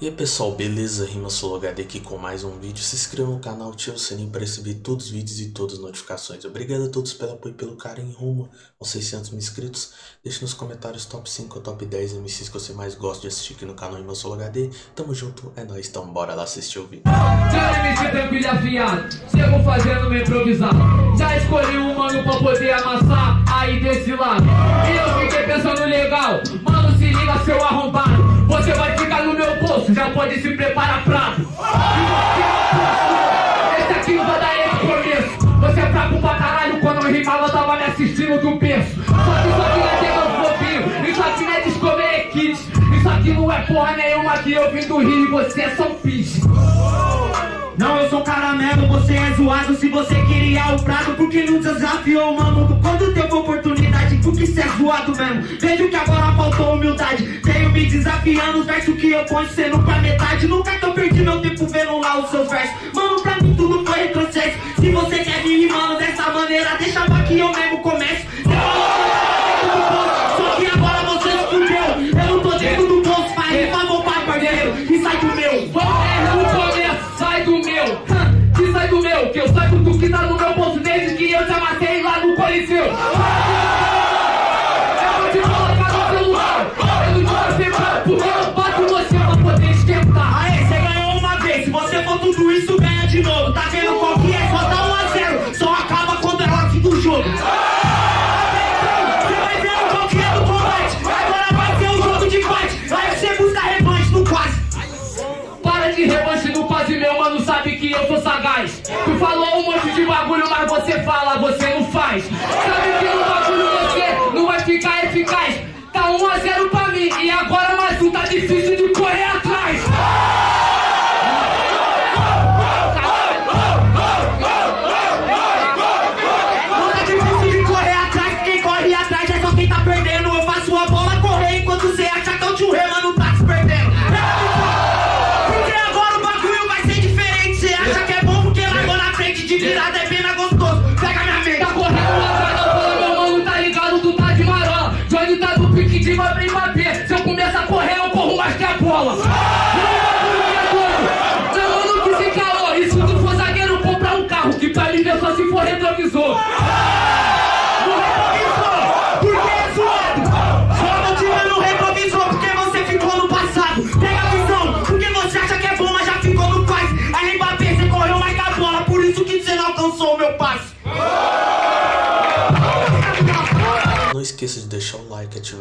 E aí pessoal, beleza? RimaSoloHD aqui com mais um vídeo. Se inscreva no canal, ative o sininho para receber todos os vídeos e todas as notificações. Obrigado a todos pelo apoio e pelo carinho rumo aos 600 mil inscritos. Deixe nos comentários top 5 ou top 10 MCs que você mais gosta de assistir aqui no canal RimaSoloHD. Tamo junto, é nóis, então bora lá assistir o vídeo. Chego fazendo Já escolhi um mano pra poder amassar aí desse lado E eu fiquei pensando legal, mano se liga seu arrombado Você vai ficar já pode se preparar prato Esse aqui vai dar esse começo. Você é fraco pra caralho, quando eu rimava eu tava me assistindo do berço. Só que isso aqui é flopinho, isso aqui não é Discovery Isso aqui não é porra nenhuma que eu vim do Rio e você é São Pis Não, eu sou caramelo, você é zoado. Se você queria o prato, porque não desafiou o mamundo Quando teve oportunidade, porque cê é zoado mesmo. Vejo que agora faltou humildade. Tenho me desafiando, os versos que eu ponho sendo pra metade. Nunca que eu perdi meu tempo vendo lá os seus versos juntos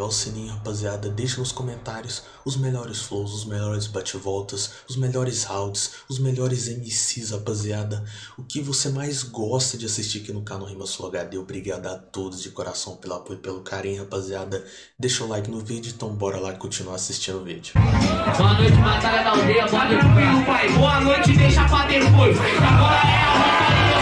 o sininho, rapaziada. Deixe nos comentários os melhores flows, os melhores bate-voltas, os melhores rounds, os melhores MCs, rapaziada. O que você mais gosta de assistir aqui no canal Rima Sul HD. Obrigado a todos de coração pelo apoio e pelo carinho, rapaziada. Deixa o like no vídeo, então bora lá continuar assistindo o vídeo. Boa noite, batalha da aldeia. Boa noite, pai, boa noite, deixa pra depois Agora é a batalha,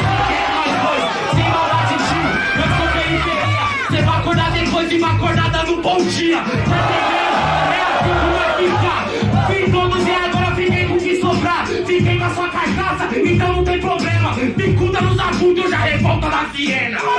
dia Tá entendendo? É assim que vai ficar Fiz todos e agora fiquei com o que sobrar Fiquei com a sua carcaça, então não tem problema Bicuda nos agudos, eu já revolta na Viena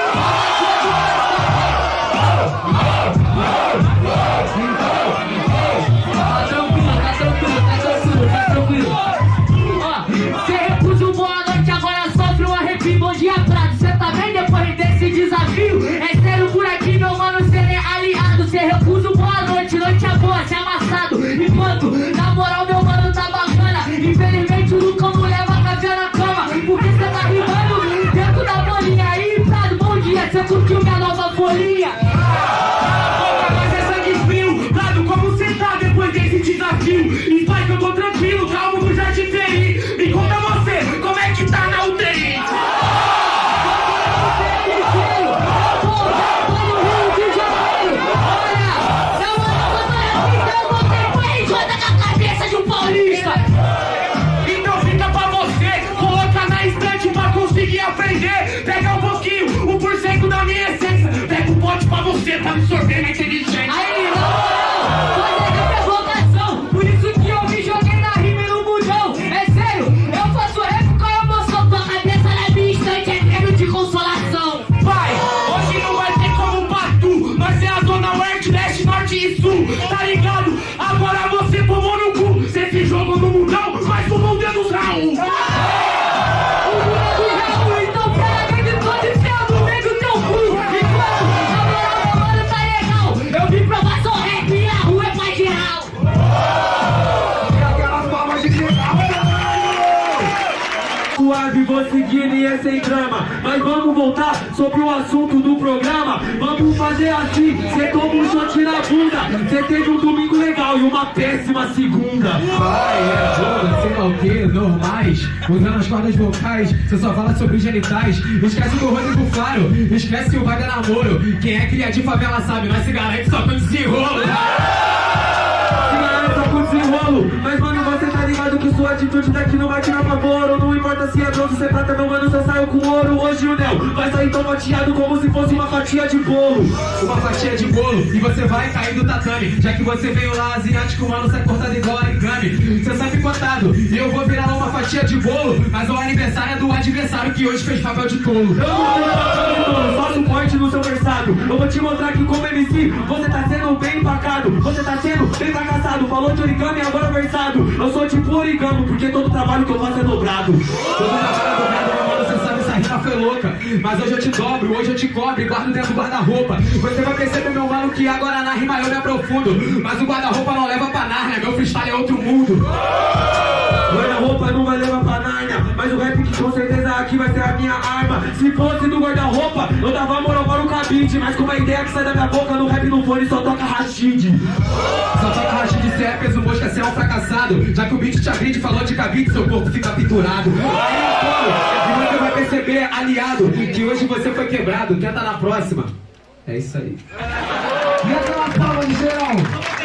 é sem drama. Mas vamos voltar sobre o assunto do programa. Vamos fazer assim, cê toma um shot na bunda. Cê teve um domingo legal e uma péssima segunda. Pai, é jogo, sei lá o que, normais. Usando as cordas vocais, você só fala sobre genitais. Esquece do Rodrigo Faro, esquece o vai dar namoro. Quem é cria de favela sabe, mas se garante só com desenrolo Se garante só com desenrolo Mas mano, você tá ligado que sua atitude daqui não vai tirar favor importa se é bronze, se é prata, meu mano, só saiu com ouro. Hoje o Nel vai sair tão fatiado como se fosse uma fatia de bolo. Uma fatia de bolo e você vai cair do tatame. Já que você veio lá asiático, mano, sai cortado igual origami Você sabe contado e eu vou virar fatia de bolo Mas o aniversário é do adversário que hoje fez papel de tolo. Eu não vou de só suporte no seu versado Eu vou te mostrar que como MC, você tá sendo bem empacado Você tá sendo bem fracassado. Falou de origami, agora versado Eu sou tipo origami, porque todo trabalho que eu faço é dobrado. Todo trabalho dobrado, meu mano, você sabe, essa rima foi louca. Mas hoje eu te dobro, hoje eu te cobre, guardo dentro do guarda-roupa. Você vai perceber, meu mano, que agora na rima eu me aprofundo. Mas o guarda-roupa não leva pra Nárnia, meu freestyle é outro mundo. Guarda-roupa não Mas o rap que com certeza aqui vai ser a minha arma. Se fosse do guarda-roupa, eu dava moral para o cabide Mas com a ideia que sai da minha boca no rap no fone só toca Rashid. Só toca Rashid, cê é peso mosca, cê é um fracassado. Já que o beat te agride, falou de cabide, seu corpo fica pinturado Aí você vai perceber, aliado Que hoje você foi quebrado, tenta na próxima. É isso aí. E aquela palma de geral?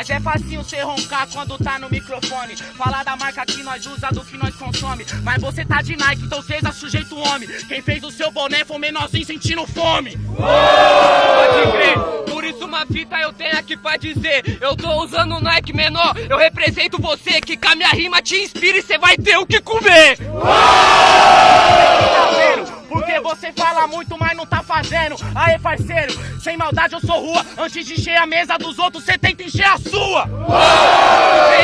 Mas é facinho cê roncar quando tá no microfone. Falar da marca que nós usa, do que nós consome. Mas você tá de Nike, então seja sujeito homem. Quem fez o seu boné foi um menorzinho sentindo fome. Pode crer, por isso uma fita eu tenho aqui pra dizer. Eu tô usando um Nike menor, eu represento você Que com a minha rima te inspira e cê vai ter o que comer. Tá vendo? Porque você fala muito, mas não tá fazendo. Aê, parceiro, sem maldade eu sou rua. Antes de encher a mesa dos outros, você tenta encher a sua.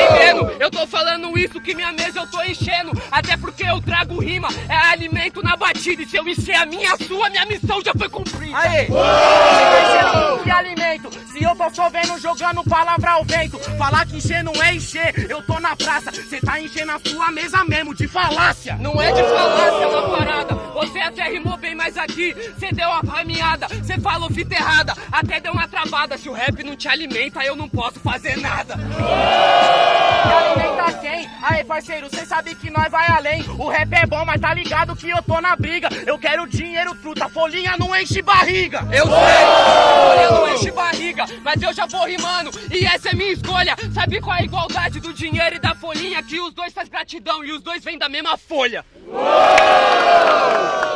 Entendendo? Eu tô falando isso que minha mesa eu tô enchendo. Até porque eu trago rima, é alimento na batida. E se eu encher a minha, a sua, minha missão já foi cumprida. Aê! Enchendo que alimento. Eu tô chovendo, jogando palavra ao vento. Falar que encher não é encher, eu tô na praça. Cê tá enchendo a sua mesa mesmo, de falácia. Não é de falácia, uma parada. Você até rimou bem, mas aqui cê deu uma caminhada. Cê falou fita errada, até deu uma travada. Se o rap não te alimenta, eu não posso fazer nada. Alimenta quem? Aí, parceiro, cê sabe que nós vai além. O rap é bom, mas tá ligado que eu tô na briga. Eu quero dinheiro, truta, folhinha não enche barriga. Eu sei, folhinha não enche barriga, mas eu já vou rimando. E essa é minha escolha. Sabe qual é a igualdade do dinheiro e da folhinha? Que os dois faz gratidão e os dois vêm da mesma folha. Ei,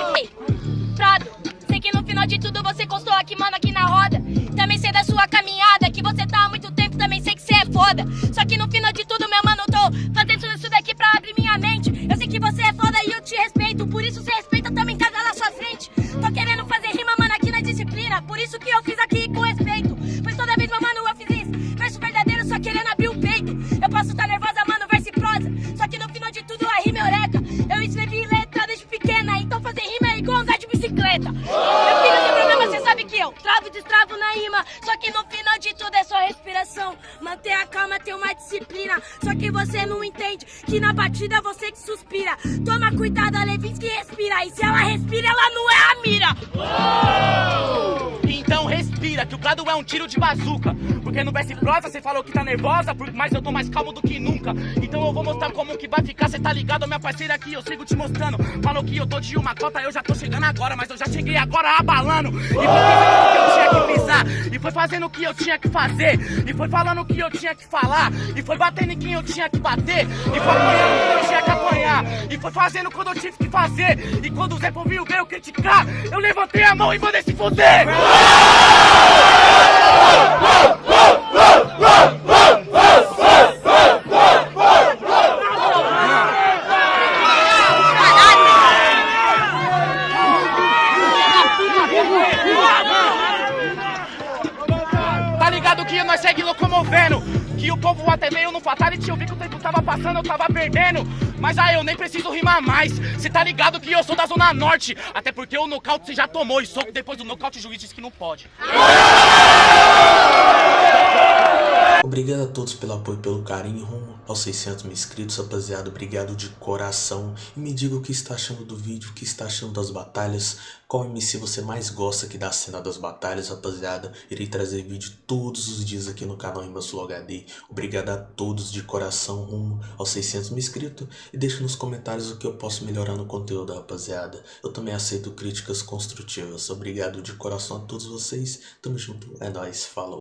que na batida você que suspira. Toma cuidado, a Levinsky respira. E se ela respira, ela não é a mira. Então respira, que o gado é um tiro de bazuca. Porque no e prosa você falou que tá nervosa, mas eu tô mais calmo do que nunca. Então eu vou mostrar como que vai ficar, cê tá ligado, minha parceira aqui, eu sigo te mostrando. Falou que eu tô de uma cota, eu já tô chegando agora, mas eu já cheguei agora abalando. E foi pisando o que eu tinha que pisar, e foi fazendo o que eu tinha que fazer, e foi falando o que eu tinha que falar, e foi batendo em quem eu tinha que bater, e foi apanhando quando eu tinha que apanhar, e foi fazendo quando eu tive que fazer. E quando o Zé Povinho veio criticar, eu levantei a mão e mandei se fuder. Perdendo. Mas aí eu nem preciso rimar mais. Cê tá ligado que eu sou da Zona Norte. Até porque o nocaute você já tomou. E soco depois do nocaute o juiz disse que não pode. Obrigado a todos pelo apoio e pelo carinho rumo aos 600 mil inscritos, rapaziada. Obrigado de coração. E me diga o que está achando do vídeo, o que está achando das batalhas. Qual MC você mais gosta aqui da cena das batalhas, rapaziada. Irei trazer vídeo todos os dias aqui no canal Sul HD. Obrigado a todos de coração rumo aos 600 mil inscritos. E deixe nos comentários o que eu posso melhorar no conteúdo, rapaziada. Eu também aceito críticas construtivas. Obrigado de coração a todos vocês. Tamo junto. É nóis. Falou.